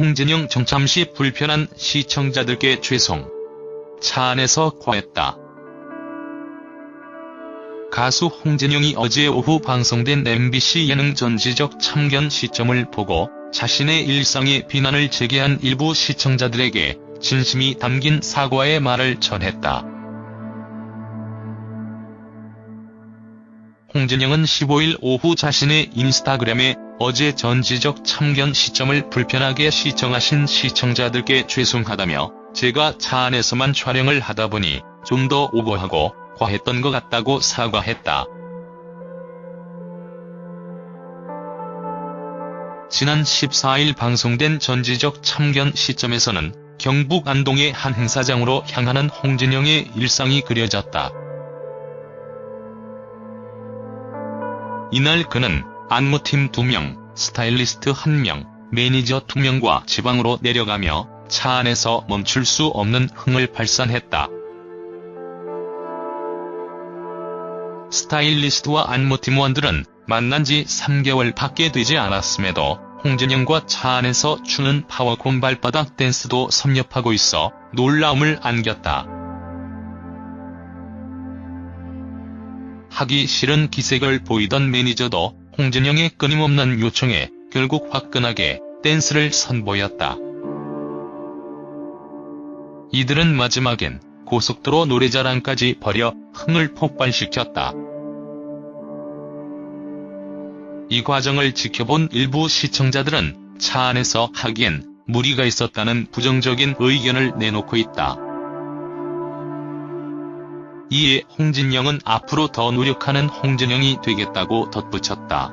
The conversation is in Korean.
홍진영 정참 시 불편한 시청자들께 죄송. 차 안에서 과했다. 가수 홍진영이 어제 오후 방송된 MBC 예능 전지적 참견 시점을 보고 자신의 일상에 비난을 제기한 일부 시청자들에게 진심이 담긴 사과의 말을 전했다. 홍진영은 15일 오후 자신의 인스타그램에 어제 전지적 참견 시점을 불편하게 시청하신 시청자들께 죄송하다며 제가 차 안에서만 촬영을 하다 보니 좀 더 오버하고 과했던 것 같다고 사과했다. 지난 14일 방송된 전지적 참견 시점에서는 경북 안동의 한 행사장으로 향하는 홍진영의 일상이 그려졌다. 이날 그는 안무팀 2명, 스타일리스트 1명, 매니저 2명과 지방으로 내려가며 차 안에서 멈출 수 없는 흥을 발산했다. 스타일리스트와 안무팀원들은 만난 지 3개월 밖에 되지 않았음에도 홍진영과 차 안에서 추는 파워콘 발바닥 댄스도 섭렵하고 있어 놀라움을 안겼다. 하기 싫은 기색을 보이던 매니저도 홍진영의 끊임없는 요청에 결국 화끈하게 댄스를 선보였다. 이들은 마지막엔 고속도로 노래자랑까지 벌여 흥을 폭발시켰다. 이 과정을 지켜본 일부 시청자들은 차 안에서 하기엔 무리가 있었다는 부정적인 의견을 내놓고 있다. 이에 홍진영은 앞으로 더 노력하는 홍진영이 되겠다고 덧붙였다.